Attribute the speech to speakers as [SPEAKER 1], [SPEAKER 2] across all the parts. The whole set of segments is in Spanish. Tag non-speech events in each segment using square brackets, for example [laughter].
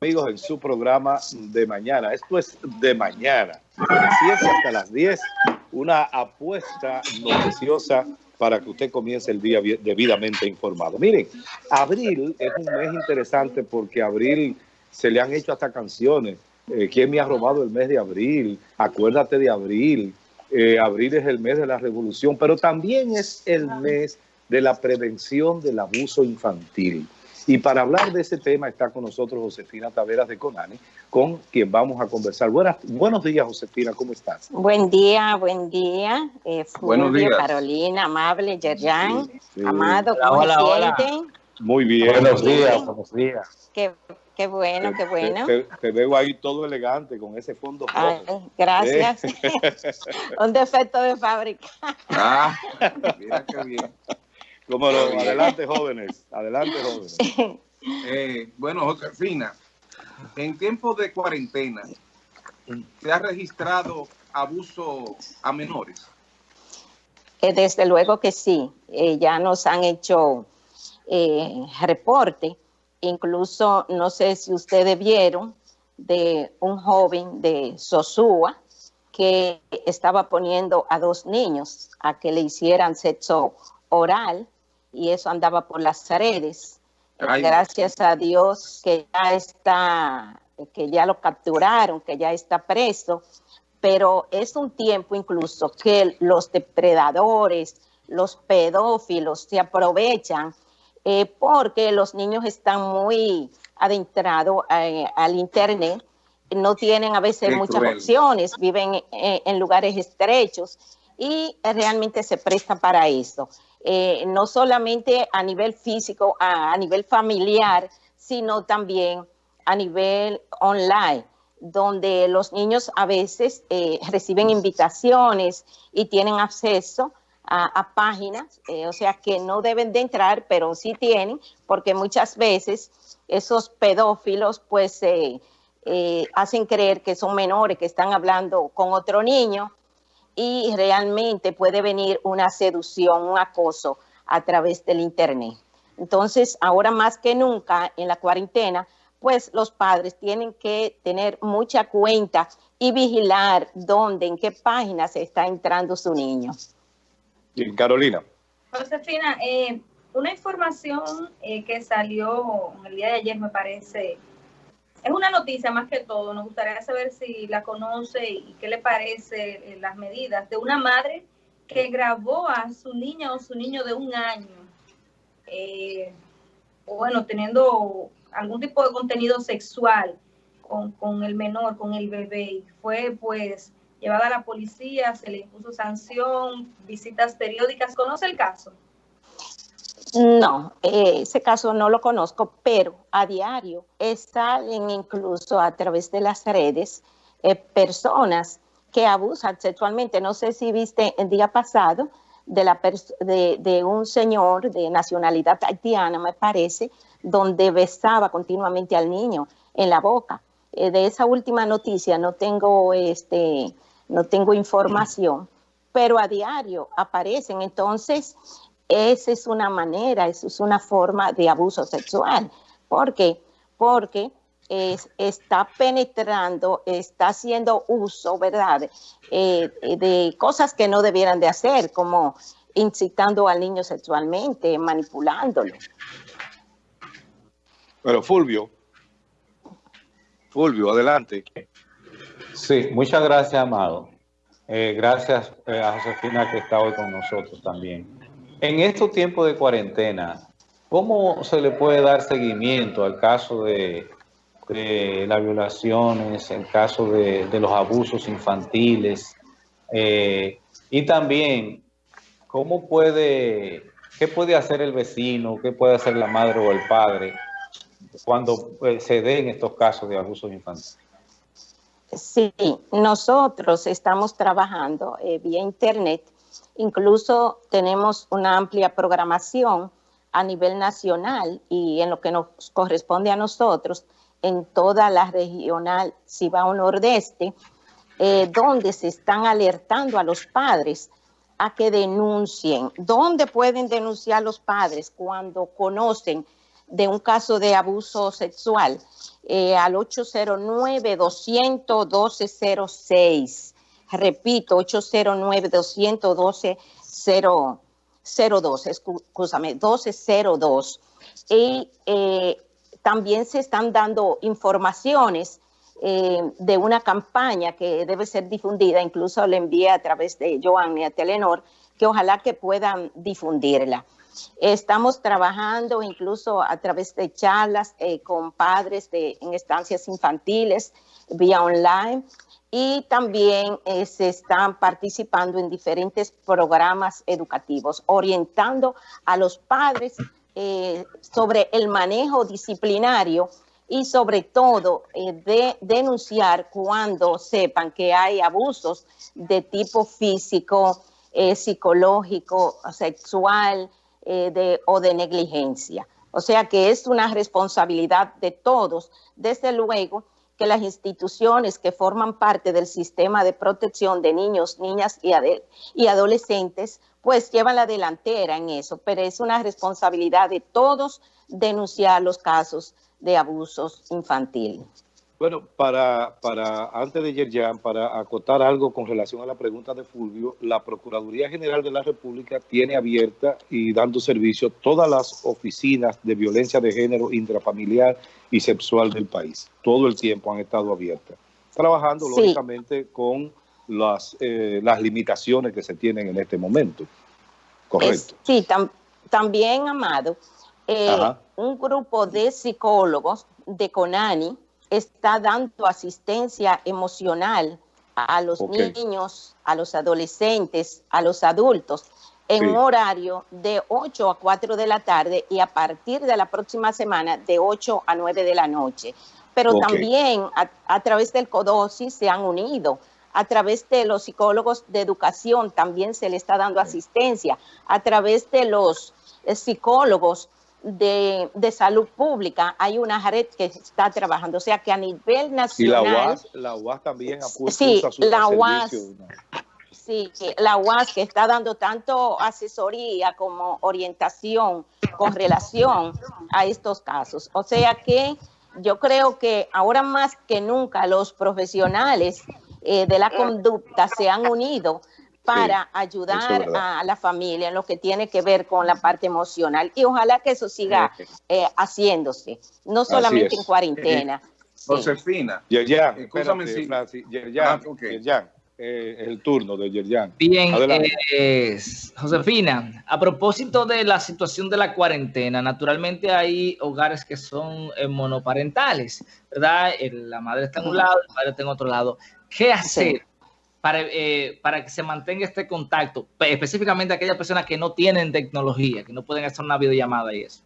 [SPEAKER 1] amigos en su programa de mañana. Esto es de mañana, de las 7 hasta las 10, una apuesta noticiosa para que usted comience el día debidamente informado. Miren, abril es un mes interesante porque abril se le han hecho hasta canciones. Eh, ¿Quién me ha robado el mes de abril? Acuérdate de abril. Eh, abril es el mes de la revolución, pero también es el mes de la prevención del abuso infantil. Y para hablar de ese tema está con nosotros Josefina Taveras de Conani, con quien vamos a conversar. Buenas, buenos días, Josefina, ¿cómo estás?
[SPEAKER 2] Buen día, buen día. Eh, buenos días. Carolina, amable, Yerjan, amado, ¿cómo
[SPEAKER 1] hola, hola. Muy bien.
[SPEAKER 3] Buenos días, buenos días.
[SPEAKER 2] Qué, qué bueno, qué bueno.
[SPEAKER 1] Te, veo ahí todo elegante con ese fondo
[SPEAKER 2] gracias. [laughs] Un defecto de fábrica.
[SPEAKER 1] Ah, [laughs] mira qué bien. Como lo, adelante jóvenes, adelante jóvenes. [laughs]
[SPEAKER 3] Eh, bueno, Josefina, en tiempos de cuarentena, ¿se ha registrado abuso a menores?
[SPEAKER 2] Eh, desde luego que sí, eh, ya nos han hecho reporte, incluso no sé si ustedes vieron de un joven de Sosúa que estaba poniendo a dos niños a que le hicieran sexo oral y eso andaba por las redes. Gracias a Dios que ya está, que ya lo capturaron, que ya está preso, pero es un tiempo incluso que los depredadores, los pedófilos se aprovechan eh, porque los niños están muy adentrados eh, al internet, no tienen a veces muchas opciones, viven eh, en lugares estrechos y realmente se prestan para eso. Eh, no solamente a nivel físico, a, nivel familiar, sino también a nivel online, donde los niños a veces eh, [laughs] reciben invitaciones y tienen acceso a, páginas, eh, o sea que no deben de entrar, pero sí tienen, porque muchas veces esos pedófilos pues hacen creer que son menores, que están hablando con otro niño, y realmente puede venir una seducción, un acoso a través del Internet. Entonces, ahora más que nunca en la cuarentena, pues los padres tienen que tener mucha cuenta y vigilar dónde, en qué página se está entrando su niño.
[SPEAKER 1] Bien, Carolina.
[SPEAKER 4] Josefina, eh, una información eh, que salió el día de ayer, me parece, es una noticia más que todo. Nos gustaría saber si la conoce y qué le parece eh, las medidas de una madre que grabó a su niña o su niño de un año, eh, bueno, teniendo algún tipo de contenido sexual con, con el menor, con el bebé. Y fue pues llevada a la policía, se le impuso sanción, visitas periódicas. ¿Conoce el caso?
[SPEAKER 2] No, eh, ese caso no lo conozco, pero a diario salen incluso a través de las redes eh, personas que abusan sexualmente. No sé si viste el día pasado de, un señor de nacionalidad haitiana, me parece, donde besaba continuamente al niño en la boca. Eh, de esa última noticia no tengo, este, no tengo información, pero a diario aparecen. Entonces, esa es una manera, esa es una forma de abuso sexual. ¿Por qué? Porque está penetrando, está haciendo uso, ¿verdad?, eh, de cosas que no debieran de hacer, como incitando al niño sexualmente, manipulándolo.
[SPEAKER 1] Pero Fulvio, Fulvio, adelante.
[SPEAKER 3] Sí, muchas gracias, Amado. Eh, gracias eh, a Josefina que está hoy con nosotros también. En estos tiempos de cuarentena, ¿cómo se le puede dar seguimiento al caso de, las violaciones, el caso de, los abusos infantiles? Eh, y también, ¿cómo puede, qué puede hacer el vecino, qué puede hacer la madre o el padre cuando eh, se den estos casos de abusos infantiles?
[SPEAKER 2] Sí, nosotros estamos trabajando eh, vía internet Incluso tenemos una amplia programación a nivel nacional y en lo que nos corresponde a nosotros, en toda la regional Cibao Nordeste, eh, donde se están alertando a los padres a que denuncien. ¿Dónde pueden denunciar los padres cuando conocen de un caso de abuso sexual eh, al 809-212-06. Repito, 809-212-02, escúchame, 1202. Y eh, también se están dando informaciones eh, de una campaña que debe ser difundida, incluso le envié a través de Joanny a Telenor, que ojalá que puedan difundirla. Estamos trabajando incluso a través de charlas eh, con padres de, en estancias infantiles vía online y también eh, se están participando en diferentes programas educativos, orientando a los padres eh, sobre el manejo disciplinario y sobre todo de denunciar cuando sepan que hay abusos de tipo físico, psicológico, sexual, eh, de, o de negligencia. O sea que es una responsabilidad de todos, desde luego que las instituciones que forman parte del sistema de protección de niños, niñas y, y adolescentes, pues llevan la delantera en eso, pero es una responsabilidad de todos denunciar los casos de abusos infantiles.
[SPEAKER 1] Bueno, para, para antes de Yerjan, para acotar algo con relación a la pregunta de Fulvio, la Procuraduría General de la República tiene abierta y dando servicio todas las oficinas de violencia de género intrafamiliar y sexual del país. Todo el tiempo han estado abiertas, trabajando lógicamente con las, eh, las limitaciones que se tienen en este momento. Correcto.
[SPEAKER 2] sí, también, Amado, eh, un grupo de psicólogos de CONANI, está dando asistencia emocional a los niños, a los adolescentes, a los adultos, en un horario de 8 a 4 de la tarde y a partir de la próxima semana de 8 a 9 de la noche. Pero también a, través del CODOSI se han unido, a través de los psicólogos de educación también se le está dando asistencia, a través de los eh, psicólogos de, de, salud pública hay una red que está trabajando, o sea que a nivel nacional...
[SPEAKER 1] Y la UAS, la UAS también ha puesto
[SPEAKER 2] sí, a su la UAS, Sí, la UAS que está dando tanto asesoría como orientación con relación a estos casos. O sea que yo creo que ahora más que nunca los profesionales eh, de la conducta se han unido para ayudar a la familia en lo que tiene que ver con la parte emocional. Y ojalá que eso siga eh, haciéndose, no solamente en cuarentena.
[SPEAKER 5] Eh, Josefina.
[SPEAKER 1] Yerjan, escúchame si... Yerjan, ah, eh, el turno de Yerjan.
[SPEAKER 6] Bien, Josefina, a propósito de la situación de la cuarentena, naturalmente hay hogares que son monoparentales, ¿verdad? La madre está en un lado, el padre está en otro lado. ¿Qué hacer? Para, eh, para que se mantenga este contacto, específicamente aquellas personas que no tienen tecnología, que no pueden hacer una videollamada y eso?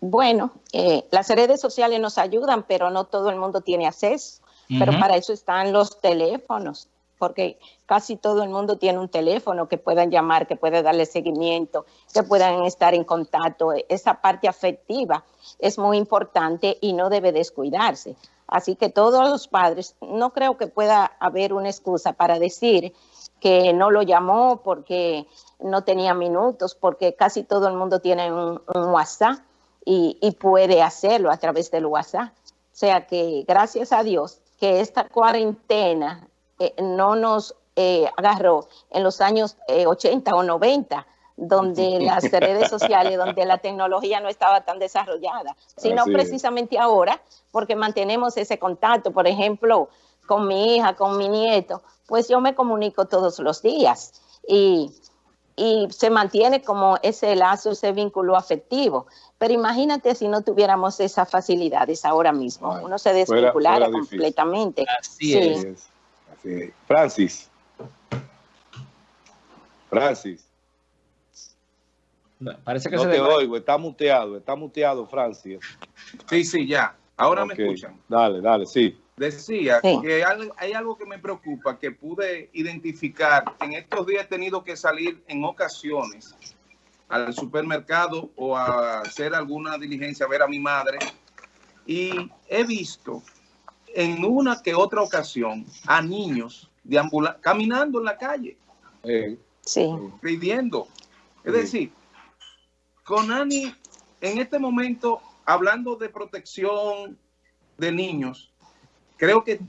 [SPEAKER 2] Bueno, eh, las redes sociales nos ayudan, pero no todo el mundo tiene acceso. Pero para eso están los teléfonos, porque casi todo el mundo tiene un teléfono que puedan llamar, que pueda darle seguimiento, que puedan estar en contacto. Esa parte afectiva es muy importante y no debe descuidarse. Así que todos los padres, no creo que pueda haber una excusa para decir que no lo llamó porque no tenía minutos, porque casi todo el mundo tiene un, WhatsApp y, puede hacerlo a través del WhatsApp. O sea que gracias a Dios que esta cuarentena eh, no nos eh, agarró en los años 80 eh, o 90, donde [laughs] las redes sociales, donde la tecnología no estaba tan desarrollada, sino precisamente ahora, porque mantenemos ese contacto, por ejemplo, con mi hija, con mi nieto, pues yo me comunico todos los días y, y se mantiene como ese lazo, ese vínculo afectivo. Pero imagínate si no tuviéramos esas facilidades ahora mismo, uno se desvinculara completamente.
[SPEAKER 1] Así, es. Así es. Francis. Francis.
[SPEAKER 6] Parece que
[SPEAKER 1] no te oigo, está muteado, está muteado, Francis.
[SPEAKER 5] Sí, sí, ya. Ahora me escuchan.
[SPEAKER 1] Dale, dale, sí.
[SPEAKER 5] Decía que hay, algo que me preocupa, que pude identificar. En estos días he tenido que salir en ocasiones al supermercado o a hacer alguna diligencia, a ver a mi madre. Y he visto en una que otra ocasión a niños caminando en la calle.
[SPEAKER 2] sí.
[SPEAKER 5] Pidiendo. Es decir, Conani en este momento, hablando de protección de niños, creo que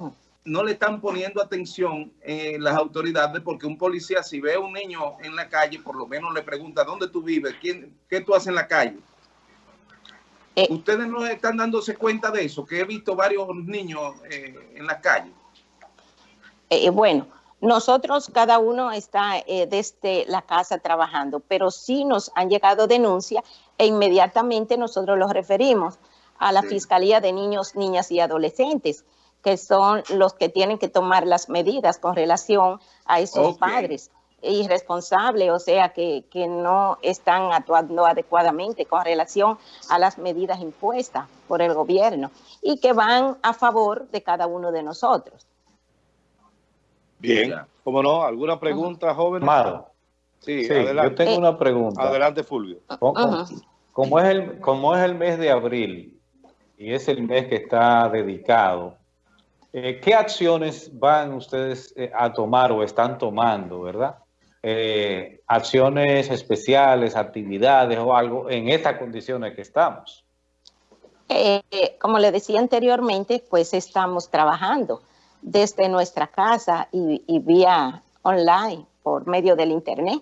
[SPEAKER 5] no le están poniendo atención eh, las autoridades porque un policía si ve a un niño en la calle, por lo menos le pregunta, ¿dónde tú vives? ¿Quién, ¿Qué tú haces en la calle?
[SPEAKER 2] Eh,
[SPEAKER 5] ¿Ustedes no están dándose cuenta de eso? Que he visto varios niños eh, en la calle.
[SPEAKER 2] Bueno, nosotros cada uno está eh, desde la casa trabajando, pero sí nos han llegado denuncias e inmediatamente nosotros los referimos a la
[SPEAKER 5] Sí.
[SPEAKER 2] Fiscalía de Niños, Niñas y Adolescentes, que son los que tienen que tomar las medidas con relación a esos padres irresponsables, o sea, que, que no están actuando adecuadamente con relación a las medidas impuestas por el gobierno y que van a favor de cada uno de nosotros.
[SPEAKER 1] Bien,
[SPEAKER 5] Ya.
[SPEAKER 1] ¿cómo no? ¿Alguna pregunta, joven?
[SPEAKER 3] Amado,
[SPEAKER 1] Sí,
[SPEAKER 3] sí, yo
[SPEAKER 1] adelante.
[SPEAKER 3] tengo una pregunta.
[SPEAKER 1] Adelante, Fulvio.
[SPEAKER 3] Como, como es el, como es el mes de abril y es el mes que está dedicado, eh, ¿qué acciones van ustedes eh, a tomar o están tomando, verdad? Eh, acciones especiales, actividades o algo en estas condiciones que estamos.
[SPEAKER 2] Eh, como le decía anteriormente, pues estamos trabajando desde nuestra casa y, vía online por medio del Internet,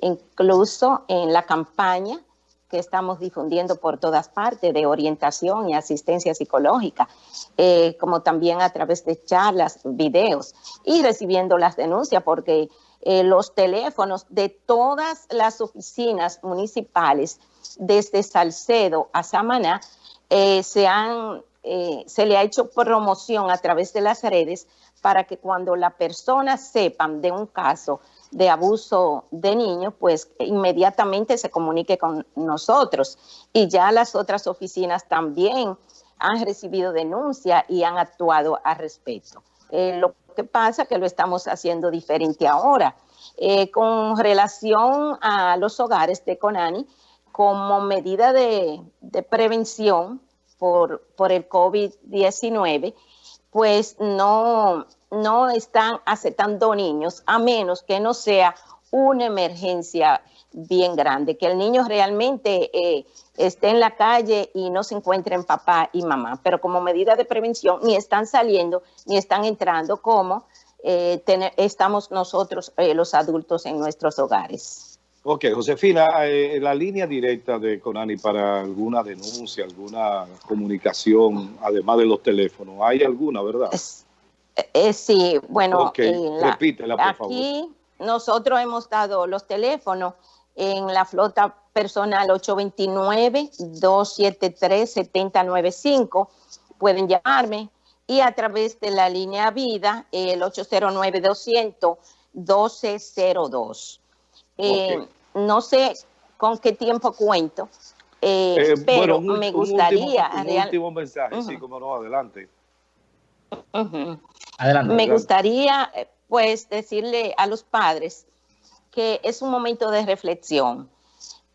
[SPEAKER 2] incluso en la campaña que estamos difundiendo por todas partes de orientación y asistencia psicológica, eh, como también a través de charlas, videos y recibiendo las denuncias porque eh, los teléfonos de todas las oficinas municipales, desde Salcedo a Samaná, eh, se, han, eh, se le ha hecho promoción a través de las redes para que cuando la persona sepan de un caso de abuso de niños, pues inmediatamente se comunique con nosotros. Y ya las otras oficinas también han recibido denuncia y han actuado al respecto. Eh, lo que pasa que lo estamos haciendo diferente ahora. Eh, con relación a los hogares de Conani, como medida de prevención por, por el COVID-19, pues no, no están aceptando niños, a menos que no sea una emergencia bien grande, que el niño realmente eh, esté en la calle y no se encuentre en papá y mamá, pero como medida de prevención ni están saliendo ni están entrando como eh, estamos nosotros eh, los adultos en nuestros hogares.
[SPEAKER 1] Ok, Josefina, eh, la línea directa de Conani para alguna denuncia, alguna comunicación, además de los teléfonos, ¿hay alguna, verdad?
[SPEAKER 2] Es- eh, sí, bueno,
[SPEAKER 1] Ok,
[SPEAKER 2] en la-
[SPEAKER 1] repítela, por favor.
[SPEAKER 2] aquí nosotros hemos dado los teléfonos en la flota personal 829-273-7095. Pueden llamarme y a través de la línea vida, el 809-200-1202. Eh. No sé con qué tiempo cuento, eh,
[SPEAKER 1] Eh,
[SPEAKER 2] pero
[SPEAKER 1] bueno, un-
[SPEAKER 2] me
[SPEAKER 1] un último-
[SPEAKER 2] gustaría...
[SPEAKER 1] Un,
[SPEAKER 2] real-
[SPEAKER 1] último mensaje, sí, como no, adelante.
[SPEAKER 6] Adelante.
[SPEAKER 2] Me
[SPEAKER 1] Adelante.
[SPEAKER 2] gustaría, pues, decirle a los padres que es un momento de reflexión.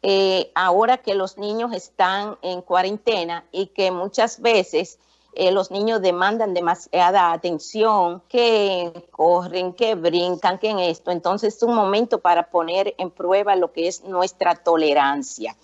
[SPEAKER 2] Eh, ahora que los niños están en cuarentena y que muchas veces eh, los niños demandan demasiada atención, que corren, que brincan, que en esto. Entonces es un momento para poner en prueba lo que es nuestra tolerancia,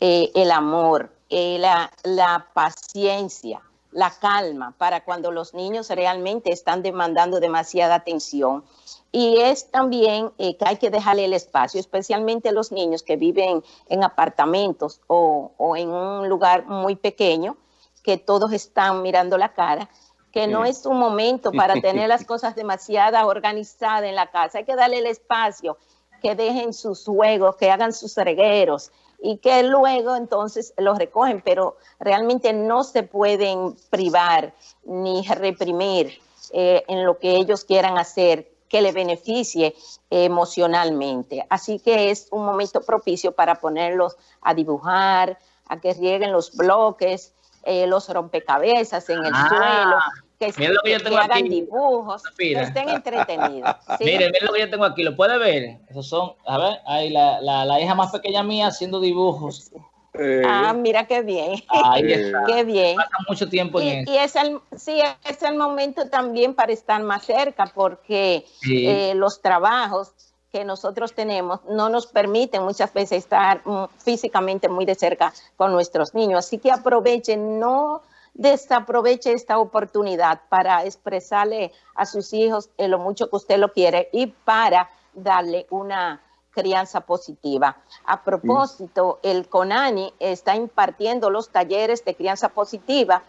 [SPEAKER 2] eh, el amor, eh, la, paciencia, la calma para cuando los niños realmente están demandando demasiada atención. Y es también que hay que dejarle el espacio, especialmente los niños que viven en apartamentos o en un lugar muy pequeño, que todos están mirando la cara, que no es un momento para [laughs] tener las cosas demasiado organizadas en la casa. Hay que darle el espacio, que dejen sus juegos, que hagan sus regueros y que luego entonces los recogen, pero realmente no se pueden privar ni reprimir eh, en lo que ellos quieran hacer que le beneficie emocionalmente. Así que es un momento propicio para ponerlos a dibujar, a que rieguen los bloques, eh, los rompecabezas en el
[SPEAKER 6] Ah,
[SPEAKER 2] suelo, que,
[SPEAKER 6] lo que yo
[SPEAKER 2] que
[SPEAKER 6] tengo
[SPEAKER 2] hagan
[SPEAKER 6] aquí.
[SPEAKER 2] dibujos,
[SPEAKER 6] Mira.
[SPEAKER 2] que estén entretenidos. [laughs] ¿sí?
[SPEAKER 6] Miren, miren lo que yo tengo aquí, lo puede ver. Esos son, a ver, ahí la, la, la hija más pequeña mía haciendo dibujos.
[SPEAKER 1] Eh,
[SPEAKER 2] Ah, mira qué bien,
[SPEAKER 6] Ahí
[SPEAKER 1] Eh,
[SPEAKER 6] está.
[SPEAKER 2] qué bien.
[SPEAKER 6] Pasa mucho tiempo en
[SPEAKER 2] Y,
[SPEAKER 6] eso.
[SPEAKER 2] y es el, sí, es el momento también para estar más cerca porque
[SPEAKER 6] Sí.
[SPEAKER 2] eh, los trabajos que nosotros tenemos no nos permiten muchas veces estar mm, físicamente muy de cerca con nuestros niños. Así que aprovechen, no desaproveche esta oportunidad para expresarle a sus hijos lo mucho que usted lo quiere y para darle una crianza positiva. A propósito, el CONANI está impartiendo los talleres de crianza positiva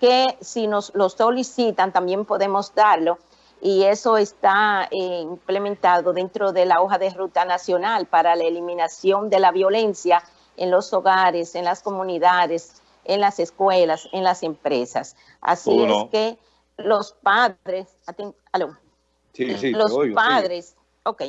[SPEAKER 2] que si nos lo solicitan también podemos darlo y eso está eh, implementado dentro de la hoja de ruta nacional para la eliminación de la violencia en los hogares, en las comunidades, en las escuelas, en las empresas. Así es que los padres, los padres, ok,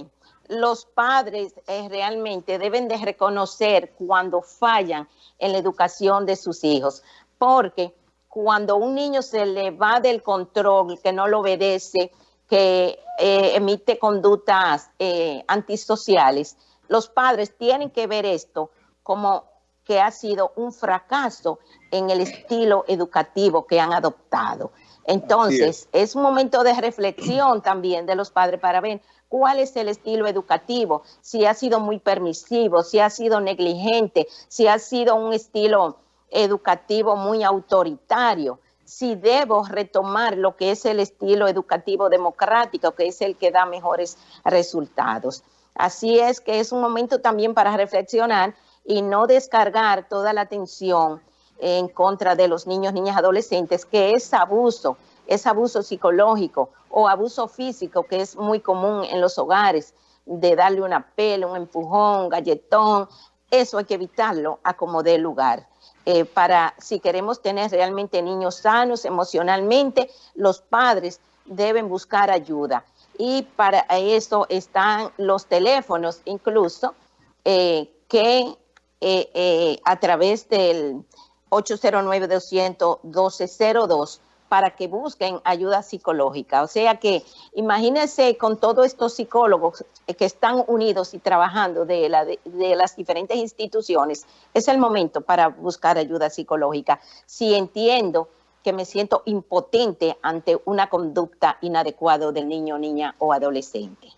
[SPEAKER 2] los padres eh, realmente deben de reconocer cuando fallan en la educación de sus hijos, porque cuando un niño se le va del control, que no lo obedece, que eh, emite conductas eh, antisociales, los padres tienen que ver esto como que ha sido un fracaso en el estilo educativo que han adoptado. Entonces, es. un momento de reflexión [clears throat] también de los padres para ver cuál es el estilo educativo, si ha sido muy permisivo, si ha sido negligente, si ha sido un estilo educativo muy autoritario, si debo retomar lo que es el estilo educativo democrático, que es el que da mejores resultados. Así es que es un momento también para reflexionar y no descargar toda la atención en contra de los niños, niñas, adolescentes, que es abuso, es abuso psicológico o abuso físico, que es muy común en los hogares, de darle una pela, un empujón, un galletón, eso hay que evitarlo a como dé lugar. Eh, para si queremos tener realmente niños sanos emocionalmente, los padres deben buscar ayuda. Y para eso están los teléfonos incluso eh, que eh, a través del 809-200-1202 para que busquen ayuda psicológica. O sea que imagínense con todos estos psicólogos que están unidos y trabajando de, las diferentes instituciones, es el momento para buscar ayuda psicológica. Si entiendo que me siento impotente ante una conducta inadecuada del niño, niña o adolescente.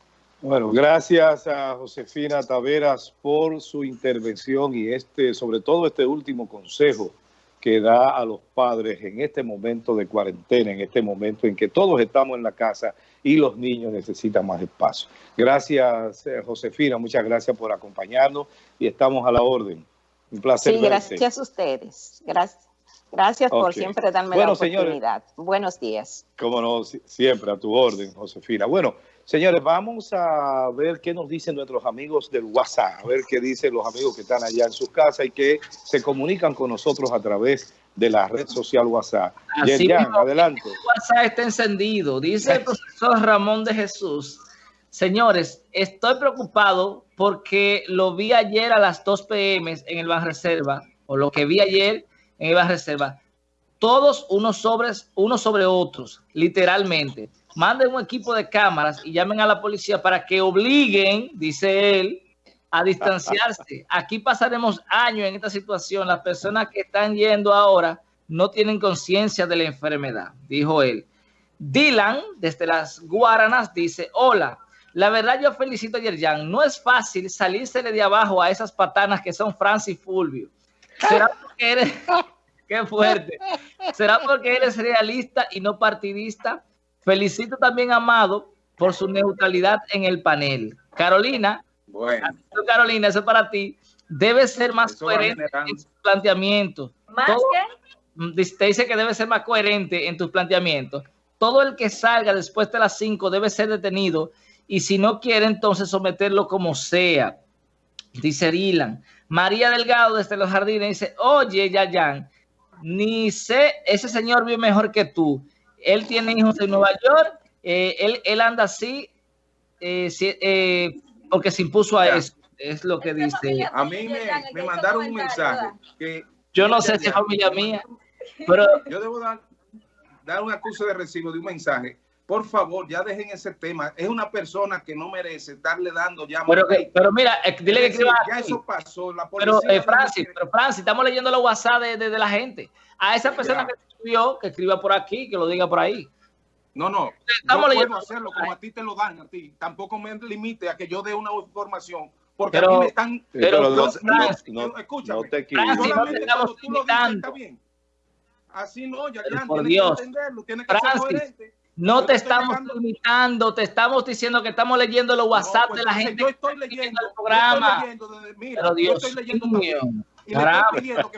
[SPEAKER 1] Bueno, gracias a Josefina Taveras por su intervención y este, sobre todo este último consejo que da a los padres en este momento de cuarentena, en este momento en que todos estamos en la casa y los niños necesitan más espacio. Gracias, eh, Josefina, muchas gracias por acompañarnos y estamos a la orden. Un placer.
[SPEAKER 2] Sí, gracias a ustedes. Gracias. Gracias por siempre darme la oportunidad. Buenos días.
[SPEAKER 1] Cómo no, siempre a tu orden, Josefina. Bueno, Señores, vamos a ver qué nos dicen nuestros amigos del WhatsApp, a ver qué dicen los amigos que están allá en sus casas y que se comunican con nosotros a través de la red social WhatsApp.
[SPEAKER 6] adelante. El WhatsApp está encendido, dice el profesor Ramón de Jesús. Señores, estoy preocupado porque lo vi ayer a las 2 pm en el Ban Reserva, o lo que vi ayer en el Ban Reserva, todos unos, sobres, unos sobre otros, literalmente manden un equipo de cámaras y llamen a la policía para que obliguen, dice él, a distanciarse. [laughs] Aquí pasaremos años en esta situación. Las personas que están yendo ahora no tienen conciencia de la enfermedad, dijo él. Dylan, desde las Guaranas, dice, hola, la verdad yo felicito a Yerjan. No es fácil salírsele de abajo a esas patanas que son Francis Fulvio. [laughs] ¿Será porque eres... [laughs] Qué fuerte. ¿Será porque eres realista y no partidista? Felicito también a Amado por su neutralidad en el panel. Carolina, bueno. Carolina, eso es para ti, debe ser más coherente en tus planteamientos.
[SPEAKER 4] ¿Más qué?
[SPEAKER 6] Mm, te dice que debe ser más coherente en tus planteamientos. Todo el que salga después de las 5 debe ser detenido y si no quiere, entonces someterlo como sea. Dice Dylan. María Delgado desde los jardines dice, oye, Yayan, ni sé, ese señor vive mejor que tú. Él tiene hijos en Nueva York, eh, él, anda así eh, eh, porque se impuso a eso, es lo que dice.
[SPEAKER 5] A mí me, mandaron un mensaje que...
[SPEAKER 6] Yo no sé si es familia mía, pero...
[SPEAKER 5] Yo debo dar, dar un acuso de recibo de un mensaje por favor, ya dejen ese tema. Es una persona que no merece estarle dando ya.
[SPEAKER 6] Pero, pero mira, dile que escriba.
[SPEAKER 5] Ya eso pasó. La
[SPEAKER 6] pero, Francis, pero Francis, estamos leyendo los WhatsApp de, la gente. A esa persona que escribió, que escriba por aquí, que lo diga por ahí.
[SPEAKER 5] No, no.
[SPEAKER 6] Estamos
[SPEAKER 5] yo
[SPEAKER 6] leyendo-
[SPEAKER 5] puedo hacerlo como a ti te lo dan a ti. Tampoco me limite a que yo dé una información. Porque
[SPEAKER 6] Pero-
[SPEAKER 5] a mí me están...
[SPEAKER 6] Pero,
[SPEAKER 1] no,
[SPEAKER 6] Francis,
[SPEAKER 1] no- no-
[SPEAKER 5] escúchame.
[SPEAKER 1] no te.
[SPEAKER 6] Francis, no te estamos
[SPEAKER 5] cuando tú lo dices,
[SPEAKER 6] limitando.
[SPEAKER 5] está bien. Así no, ya, ya,
[SPEAKER 6] por
[SPEAKER 5] tienes
[SPEAKER 6] Dios.
[SPEAKER 5] que entenderlo, tienes que ser coherente.
[SPEAKER 6] No
[SPEAKER 5] Yo
[SPEAKER 6] te estamos limitando, te estamos diciendo que estamos leyendo los
[SPEAKER 5] No,
[SPEAKER 6] WhatsApp
[SPEAKER 5] pues
[SPEAKER 6] de la gente
[SPEAKER 5] Yo estoy leyendo,
[SPEAKER 6] el programa.
[SPEAKER 5] yo estoy leyendo desde- mira,
[SPEAKER 6] Pero
[SPEAKER 5] yo
[SPEAKER 6] Dios
[SPEAKER 5] estoy leyendo
[SPEAKER 6] mío,
[SPEAKER 5] también. Y le
[SPEAKER 6] caramba.
[SPEAKER 5] estoy pidiendo que